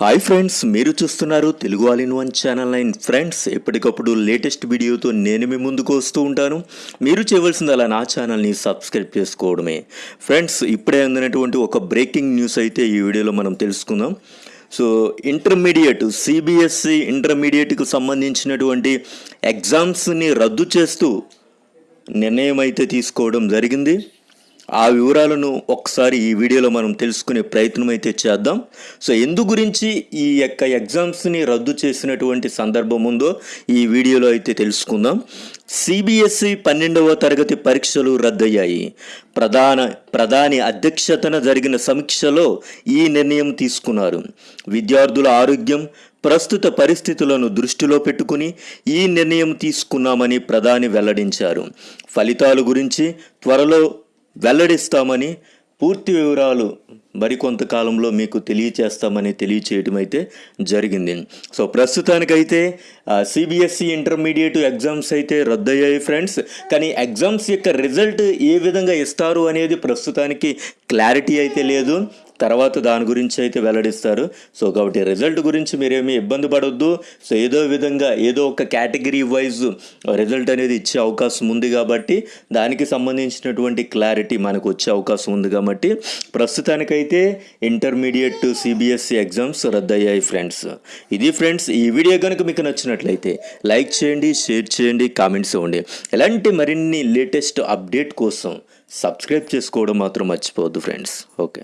Hi friends మీరు చూస్తున్నారు Telugu all in one channel nine. Friends ఎప్పటికప్పుడు లేటెస్ట్ వీడియోతో నేను మీ ముందుకు వస్తూ ఉంటాను. మీరు చేయవలసింది అలా నా ఛానల్ని సబ్స్క్రైబ్ చేసుకోవడమే. ఫ్రెండ్స్ ఇప్పుడే అందినటువంటి ఒక బ్రేకింగ్ న్యూస్ అయితే ఈ వీడియోలో మనం తెలుసుకుందాం. సో ఇంటర్మీడియట్ సిబిఎస్సి ఇంటర్మీడియట్కు సంబంధించినటువంటి ఎగ్జామ్స్ని రద్దు చేస్తూ నిర్ణయం అయితే తీసుకోవడం జరిగింది. ఆ వివరాలను ఒకసారి ఈ వీడియోలో మనం తెలుసుకునే ప్రయత్నం అయితే చేద్దాం. సో ఎందు గురించి ఈ యొక్క ఎగ్జామ్స్ని రద్దు చేసినటువంటి సందర్భం ఉందో ఈ వీడియోలో అయితే తెలుసుకుందాం. సిబిఎస్ఈ పన్నెండవ తరగతి పరీక్షలు రద్దయ్యాయి. ప్రధాన ప్రధాని అధ్యక్షతన జరిగిన సమీక్షలో ఈ నిర్ణయం తీసుకున్నారు. విద్యార్థుల ఆరోగ్యం ప్రస్తుత పరిస్థితులను దృష్టిలో పెట్టుకుని ఈ నిర్ణయం తీసుకున్నామని ప్రధాని వెల్లడించారు. ఫలితాలు గురించి త్వరలో వెల్లడిస్తామని పూర్తి వివరాలు మరికొంతకాలంలో మీకు తెలియచేస్తామని తెలియచేయడం అయితే జరిగింది. సో ప్రస్తుతానికైతే సిబిఎస్ఈ ఇంటర్మీడియట్ ఎగ్జామ్స్ అయితే రద్దయ్యాయి ఫ్రెండ్స్. కానీ ఎగ్జామ్స్ యొక్క రిజల్ట్ ఏ విధంగా ఇస్తారు అనేది ప్రస్తుతానికి క్లారిటీ అయితే లేదు. తర్వాత దాని గురించి అయితే వెల్లడిస్తారు. సో కాబట్టి రిజల్ట్ గురించి మీరేమీ ఇబ్బంది పడొద్దు. సో ఏదో విధంగా ఏదో ఒక కేటగిరీ వైజ్ రిజల్ట్ అనేది ఇచ్చే అవకాశం ఉంది కాబట్టి దానికి సంబంధించినటువంటి క్లారిటీ మనకు వచ్చే అవకాశం ఉంది కాబట్టి ప్రస్తుతానికైతే ఇంటర్మీడియట్ సిబిఎస్ఈ ఎగ్జామ్స్ రద్దయ్యాయి ఫ్రెండ్స్. ఇది ఫ్రెండ్స్ ఈ వీడియో కనుక మీకు నచ్చినట్లయితే లైక్ చేయండి షేర్ చేయండి కామెంట్స్ ఇవ్వండి. ఇలాంటి మరిన్ని లేటెస్ట్ అప్డేట్ కోసం సబ్స్క్రైబ్ చేసుకోవడం మాత్రం మర్చిపోవద్దు ఫ్రెండ్స్. ఓకే.